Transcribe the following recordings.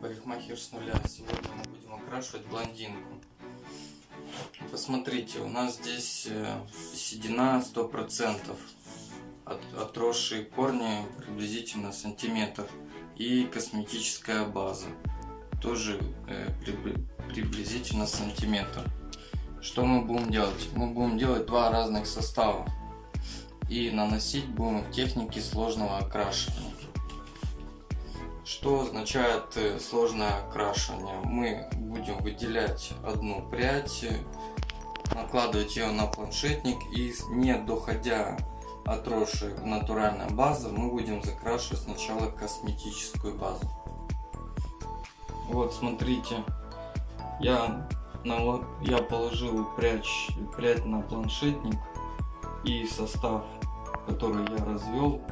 парикмахер с нуля. Сегодня мы будем окрашивать блондинку. Посмотрите, у нас здесь э, седина 100%, от, отросшие корни приблизительно сантиметр и косметическая база тоже э, приблизительно сантиметр. Что мы будем делать? Мы будем делать два разных состава и наносить будем в технике сложного окрашивания. Что означает э, сложное окрашивание? Мы будем выделять одну прядь, накладывать ее на планшетник и не доходя отросшей натуральной базы, мы будем закрашивать сначала косметическую базу. Вот смотрите, я, я положил прядь, прядь на планшетник и состав, который я развел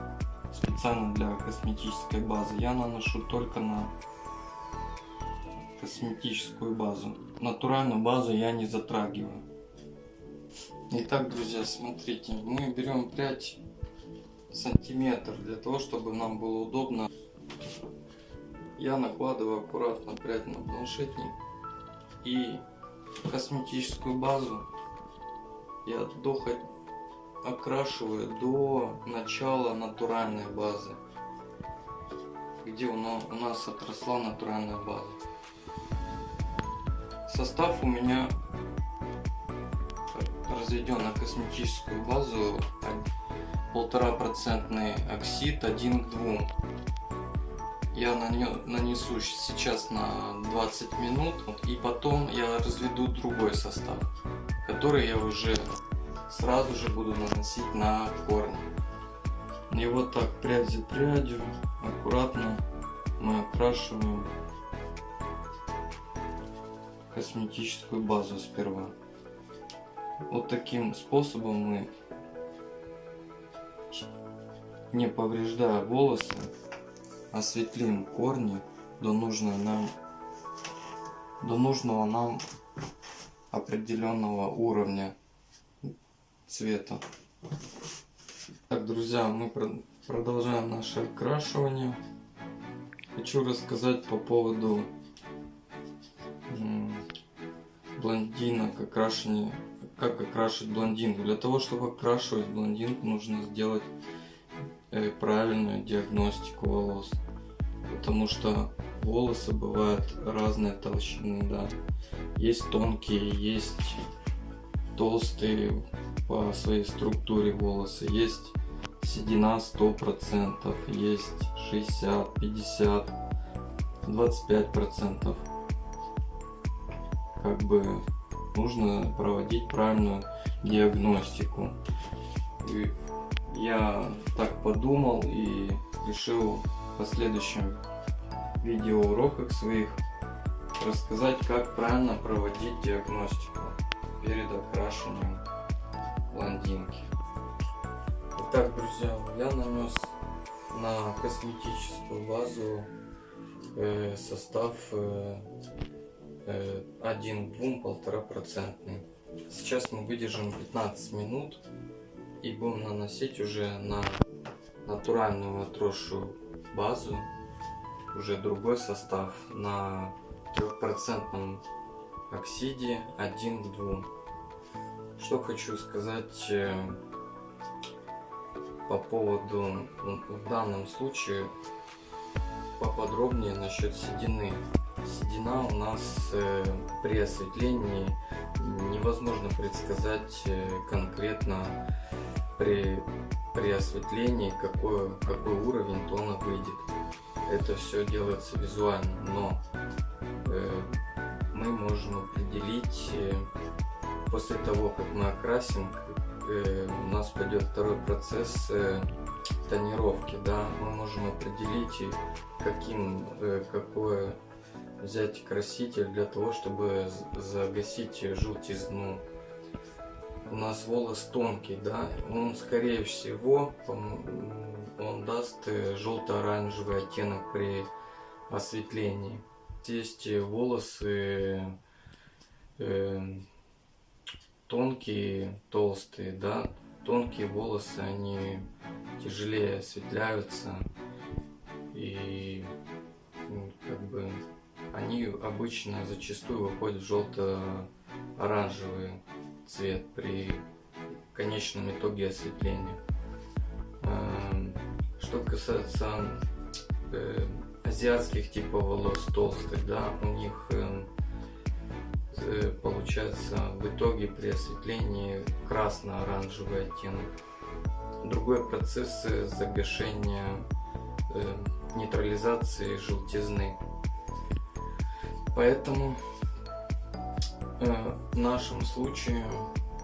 специально для косметической базы, я наношу только на косметическую базу. Натуральную базу я не затрагиваю. Итак, друзья, смотрите, мы берем прядь сантиметр для того, чтобы нам было удобно. Я накладываю аккуратно прядь на планшетник и косметическую базу я дохоть окрашиваю до начала натуральной базы, где у нас отросла натуральная база. Состав у меня разведен на косметическую базу полтора процентный оксид 1 к 2 я нанесу сейчас на 20 минут и потом я разведу другой состав который я уже сразу же буду наносить на корни. И вот так прядь за прядью аккуратно мы окрашиваем косметическую базу сперва. Вот таким способом мы, не повреждая волосы, осветлим корни до нужного нам, до нужного нам определенного уровня цвета. Так, друзья, мы продолжаем наше окрашивание. Хочу рассказать по поводу блондинок, окрашивания, как окрашивать блондинку. Для того, чтобы окрашивать блондинку, нужно сделать э, правильную диагностику волос. Потому что волосы бывают разной толщины, да. Есть тонкие, есть толстые, по своей структуре волосы. Есть седина 100%, есть 60, 50, 25%. Как бы нужно проводить правильную диагностику. И я так подумал и решил в последующем видеоуроках своих рассказать, как правильно проводить диагностику перед окрашиванием блондинки. Итак, друзья, я нанес на косметическую базу э, состав э, э, 1 2 полтора процентный. Сейчас мы выдержим 15 минут и будем наносить уже на натуральную отросшую базу уже другой состав на трехпроцентном оксиде 1 к 2 что хочу сказать э, по поводу, в данном случае, поподробнее насчет седины. Седина у нас э, при осветлении невозможно предсказать э, конкретно при, при осветлении какой, какой уровень тона выйдет. Это все делается визуально, но мы можем определить после того, как мы окрасим, э, у нас пойдет второй процесс э, тонировки, да, мы можем определить, каким, э, какое взять краситель для того, чтобы загасить желтизну. У нас волос тонкий, да, он скорее всего он даст желто-оранжевый оттенок при осветлении. Есть волосы тонкие, толстые, да, тонкие волосы, они тяжелее осветляются и ну, как бы они обычно зачастую выходят в желто-оранжевый цвет при конечном итоге осветления. Эм, что касается э, азиатских типов волос толстых, да, у них э, получается в итоге при осветлении красно-оранжевый оттенок. Другой процесс загашения э, нейтрализации желтизны. Поэтому э, в нашем случае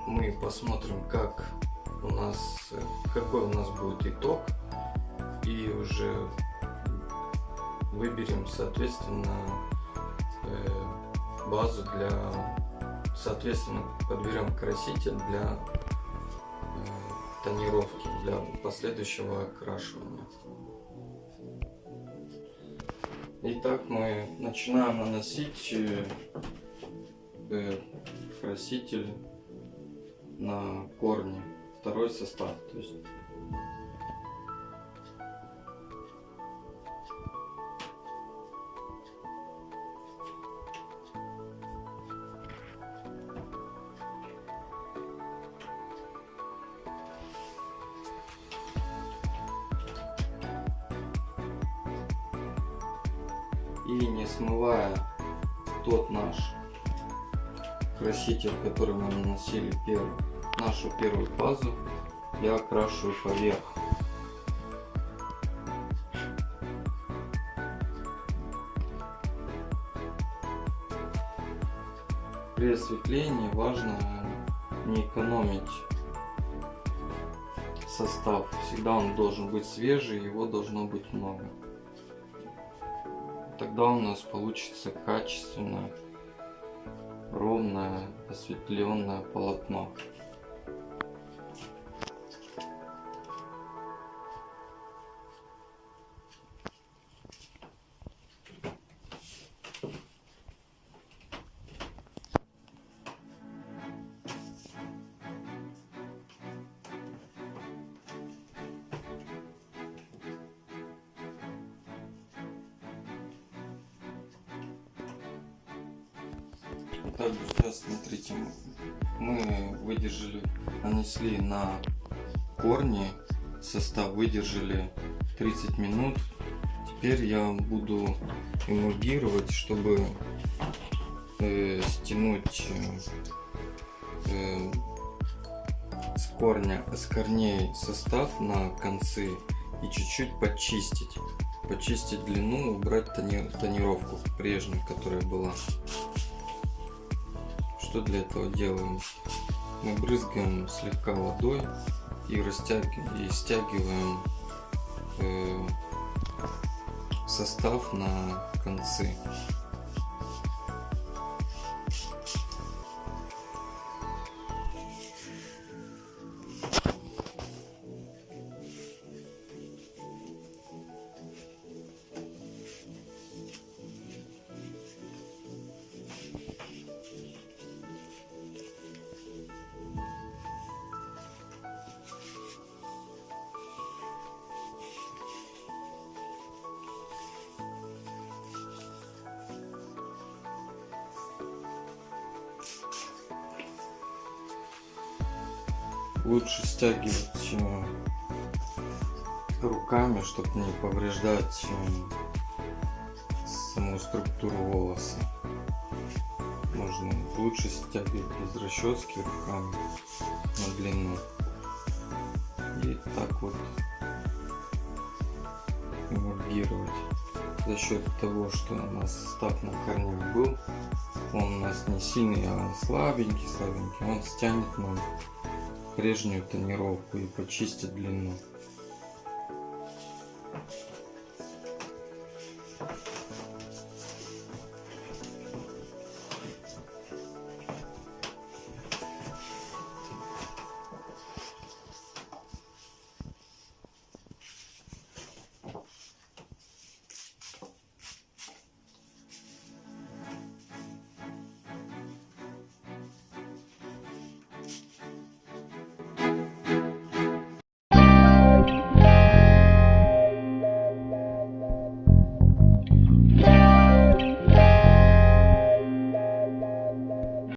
мы посмотрим, как у нас, какой у нас будет итог, и уже выберем, соответственно, э, базу для, соответственно, подберем краситель для э, тонировки, для последующего окрашивания. Итак, мы начинаем наносить э, краситель на корни, второй состав. То есть и не смывая тот наш краситель, который мы наносили первый, нашу первую фазу, я окрашиваю поверх. При осветлении важно не экономить состав. Всегда он должен быть свежий, его должно быть много. Тогда у нас получится качественное, ровное, осветленное полотно. Так, друзья, смотрите, мы выдержали, нанесли на корни, состав выдержали 30 минут. Теперь я буду эмульгировать, чтобы э, стянуть э, с корня, с корней состав на концы и чуть-чуть почистить. Почистить длину, убрать тони, тонировку прежнюю, которая была что для этого делаем? Мы брызгаем слегка водой и растягиваем и стягиваем э, состав на концы. Лучше стягивать руками, чтобы не повреждать саму структуру волоса. Можно лучше стягивать без расчески руками на длину. И так вот эмульгировать. За счет того, что у нас состав на корнях был, он у нас не сильный, а слабенький, слабенький, он стянет нам прежнюю тонировку и почистить длину.